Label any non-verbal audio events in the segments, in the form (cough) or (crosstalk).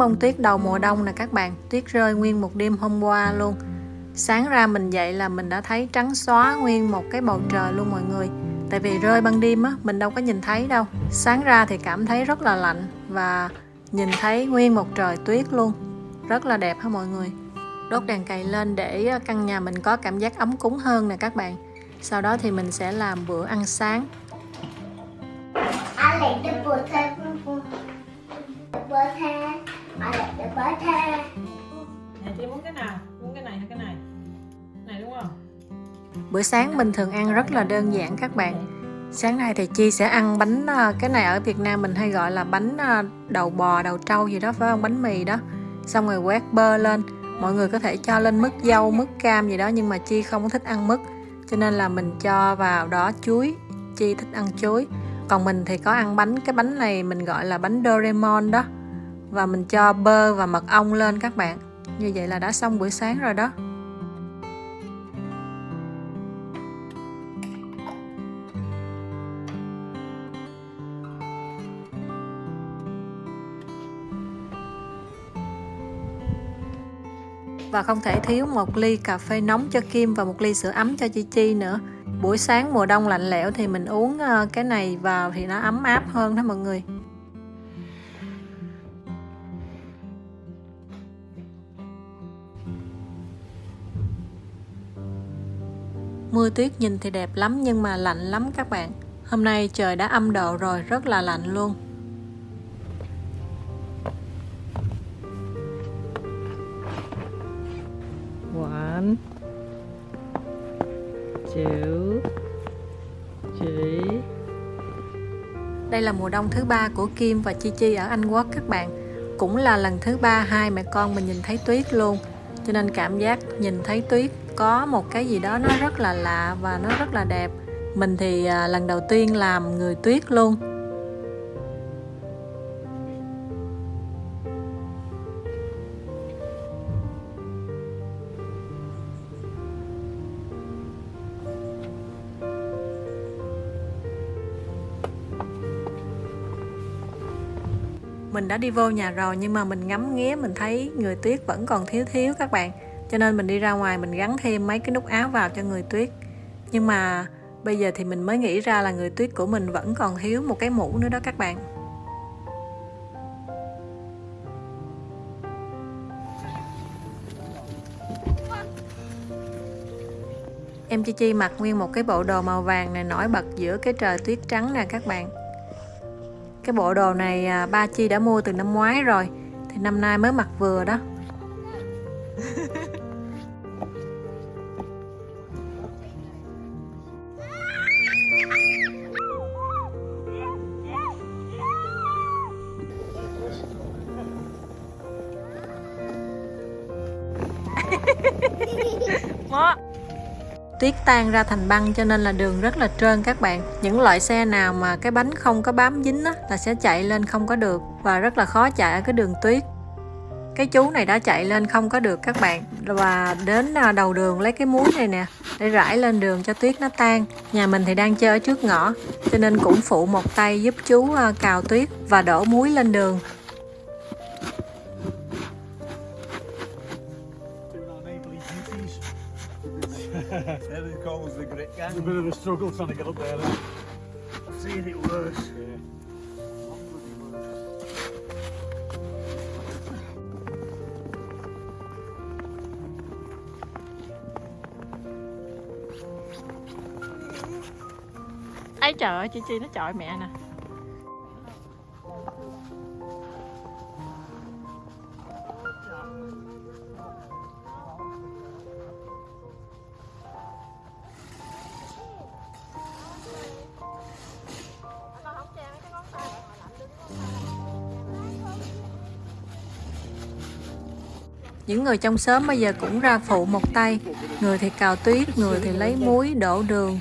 bông tuyết đầu mùa đông nè các bạn. Tuyết rơi nguyên một đêm hôm qua luôn. Sáng ra mình dậy là mình đã thấy trắng xóa nguyên một cái bầu trời luôn mọi người. Tại vì rơi ban đêm á, mình đâu có nhìn thấy đâu. Sáng ra thì cảm thấy rất là lạnh và nhìn thấy nguyên một trời tuyết luôn. Rất là đẹp ha mọi người? Đốt đèn cày lên để ờ, căn nhà mình có cảm giác ấm cúng hơn nè các bạn. Sau đó thì mình sẽ làm bữa ăn sáng. I like the butter. Nhà chị muốn cái nào? Muốn cái này hay cái này? Này đúng không? bữa sáng mình thường ăn rất là đơn giản các bạn. Sáng nay thì chi sẽ ăn bánh à, cái này ở việt nam mình hay gọi là bánh à, đầu bò đầu trâu gì đó phải không? Bánh mì đó. Xong rồi quét bơ lên. Mọi người có thể cho lên mứt dâu mứt cam gì đó nhưng mà chi không thích ăn mứt cho nên là mình cho vào đó chuối. Chi thích ăn chuối. Còn mình thì có ăn bánh cái bánh này mình gọi là bánh Doraemon đó và mình cho bơ và mật ong lên các bạn như vậy là đã xong buổi sáng rồi đó và không thể thiếu một ly cà phê nóng cho Kim và một ly sữa ấm cho Chi Chi nữa. Buổi sáng mùa đông lạnh lẽo thì mình uống ờ, cái này vào thì nó ấm áp hơn đó mọi người. Mưa tuyết nhìn thì đẹp lắm nhưng mà lạnh lắm các bạn. Hôm nay trời đã âm độ rồi, rất là lạnh luôn. One, two, three. Đây là mùa đông thứ ba của Kim và Chi Chi ở Anh Quốc các bạn. Cũng là lần thứ ba hai mẹ con mình nhìn thấy tuyết luôn. Cho nên cảm giác nhìn thấy tuyết có một cái gì đó nó rất là lạ và nó rất là đẹp. Mình thì à, lần đầu tiên làm người tuyết luôn. mình đã đi vô nhà rồi nhưng mà mình ngắm nghía, mình thấy người tuyết vẫn còn thiếu thiếu các bạn cho nên mình đi ra ngoài mình gắn thêm mấy cái nút áo vào cho người tuyết. Nhưng mà bây giờ thì mình mới nghĩ ra là người tuyết của mình vẫn còn thiếu một cái mũ nữa đó các bạn. Em chi chi mặc nguyên một cái bộ đồ màu vàng này nổi bật giữa cái trời tuyết trắng nè các bạn. Cái bộ đồ này à, ba chi đã mua từ năm ngoái rồi, thì năm nay mới mặc vừa đó. Tuyết tan ra thành băng cho nên là đường rất là trơn các bạn. Những loại xe nào mà cái bánh không có bám dính á, là sẽ chạy lên không có được và rất là khó chạy ở cái đường tuyết. Cái chú này đã chạy lên không có được các bạn. Và đến à, đầu đường lấy cái muối này nè để rải lên đường cho tuyết nó tan. Nhà mình thì đang chơi ở trước ngõ cho nên cũng phụ một tay giúp chú à, cào tuyết và đổ muối lên đường. It's a bit of a struggle trying to get up there. Then. I've seen it worse. Yeah. Ấy trời ơi, chị Chi nó chọi mẹ nè. Những người trong xóm bây giờ cũng ra phụ một tay. Người thì cào tuyết, người thì lấy muối, đổ đường.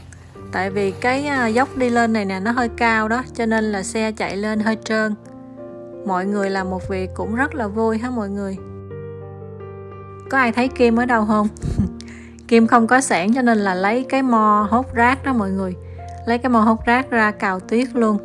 Tại vì cái à, dốc đi lên này nè, nó hơi cao đó, cho nên là xe chạy lên hơi trơn. Mọi người làm một việc cũng rất là vui ha mọi người? Có ai thấy kim ở đâu không? (laughs) Kim không có sẻn cho nên là lấy cái mo hốt rác đó mọi người. Lấy cái mo hốt rác ra cào tuyết luôn.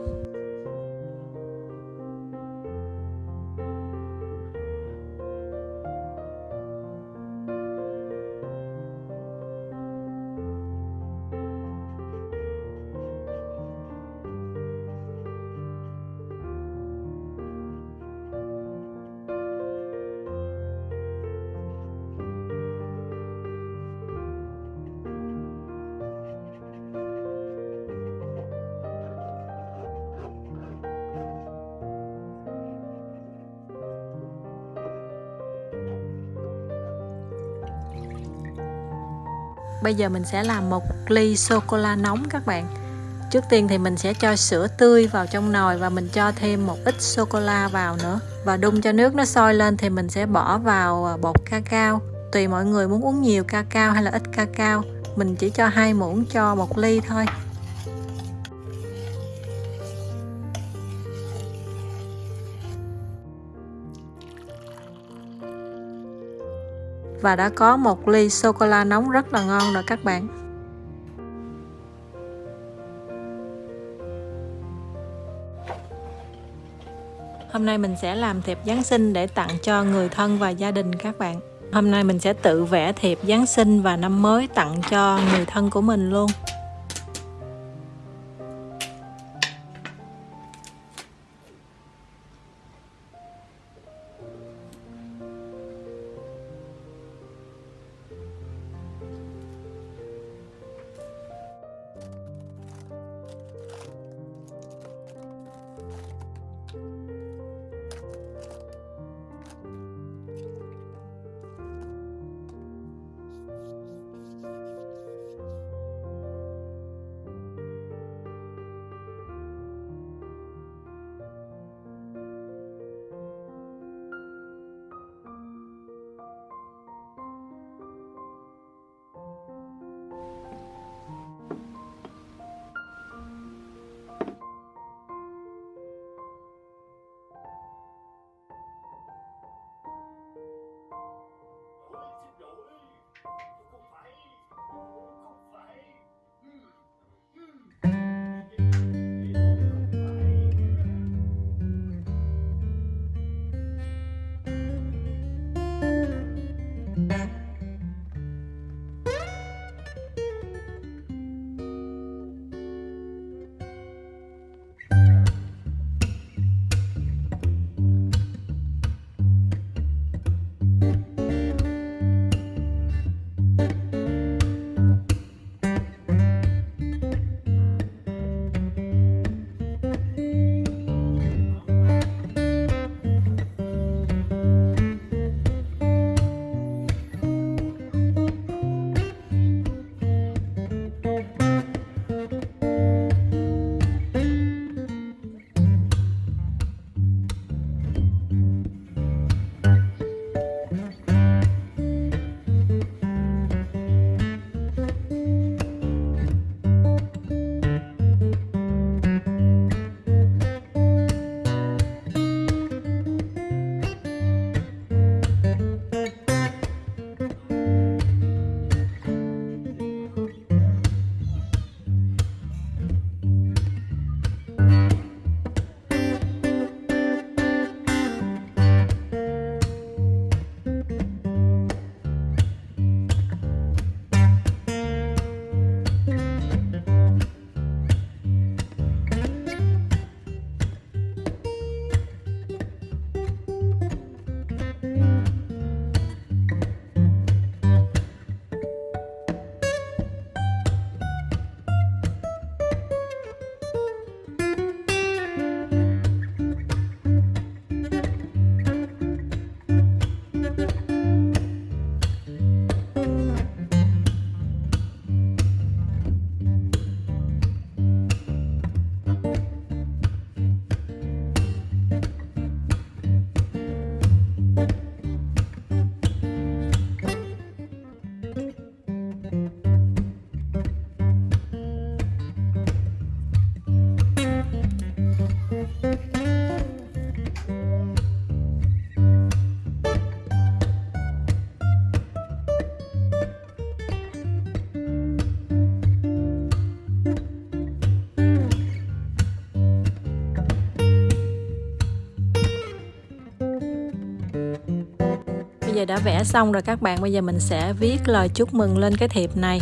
Bây giờ mình sẽ làm một ly sô cô la nóng các bạn. Trước tiên thì mình sẽ cho sữa tươi vào trong nồi và mình cho thêm một ít sô cô la vào nữa. Và đun cho nước nó sôi lên thì mình sẽ bỏ vào bột bột cacao. Tùy mọi người muốn uống nhiều cacao hay là ít cacao, mình chỉ cho hai muỗng cho một ly thôi. Và đã có một ly sô cô la nóng rất là ngon rồi các bạn Hôm nay mình sẽ làm thiệp Giáng sinh để tặng cho người thân và gia đình các bạn. Hôm nay mình sẽ tự vẽ thiệp Giáng sinh và năm mới tặng cho người thân của mình luôn. Giờ đã vẽ xong rồi các bạn. Bây giờ mình sẽ viết lời chúc mừng lên cái thiệp này.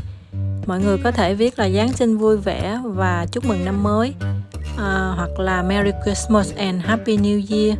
Mọi người có thể viết là Giáng sinh vui vẻ và chúc mừng năm mới à, Hoặc là Merry Christmas and Happy New Year.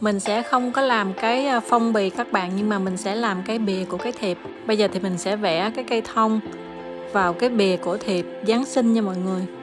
Mình sẽ không có làm cái à, phong bì các bạn, nhưng mà mình sẽ làm cái bìa của cái thiệp bây giờ thì mình sẽ vẽ cái cây thông vào cái bìa của thiệp Giáng sinh nha mọi người.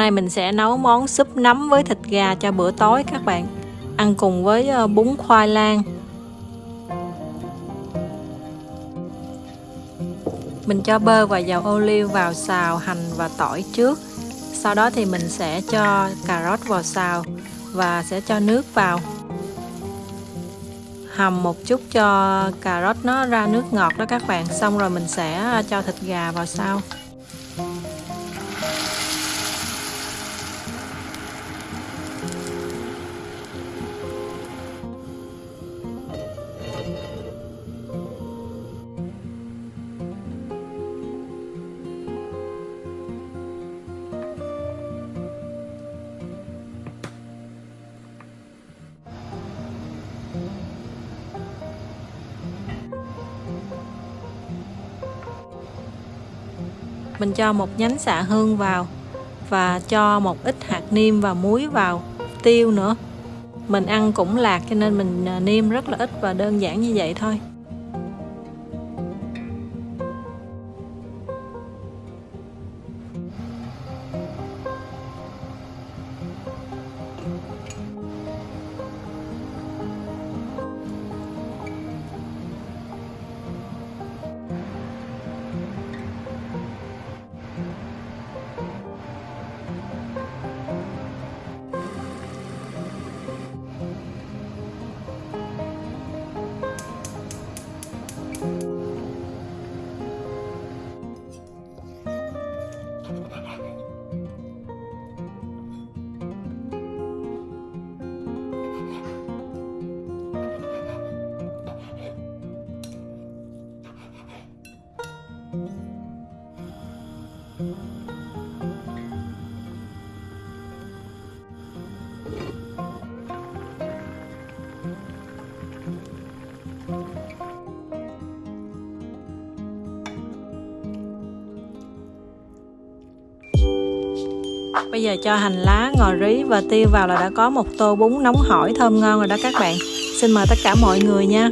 Nay mình sẽ nấu món súp nấm với thịt gà cho bữa tối các bạn. Ăn cùng với ờ, bún khoai lang. Mình cho bơ và dầu ô liu vào xào hành và tỏi trước. Sau đó thì mình sẽ cho cà rốt vào xào và sẽ cho nước vào. Hầm một chút cho cà rốt nó ra nước ngọt đó các bạn. Xong rồi mình sẽ ờ, cho thịt gà vào sau. Mình cho một nhánh xạ hương vào và cho một ít hạt niêm và muối vào, tiêu nữa. Mình ăn cũng lạc cho nên mình à, niêm rất là ít và đơn giản như vậy thôi. Bây giờ cho hành lá, ngò rí và tiêu vào là đã có một tô bún nóng hổi thơm ngon rồi đó các bạn. Xin mời tất cả mọi người nha.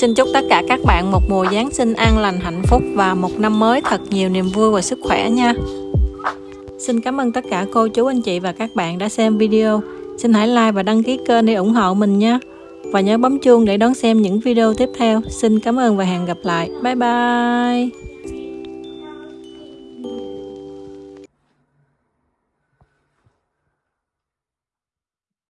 Xin chúc tất cả các bạn một mùa Giáng sinh an lành, hạnh phúc và một năm mới thật nhiều niềm vui và sức khỏe nha. Xin cảm ơn tất cả cô, chú, anh chị và các bạn đã xem video. Xin hãy like và đăng ký kênh để ủng hộ mình nha. Và nhớ bấm chuông để đón xem những video tiếp theo. Xin cảm ơn và hẹn gặp lại. Bye bye.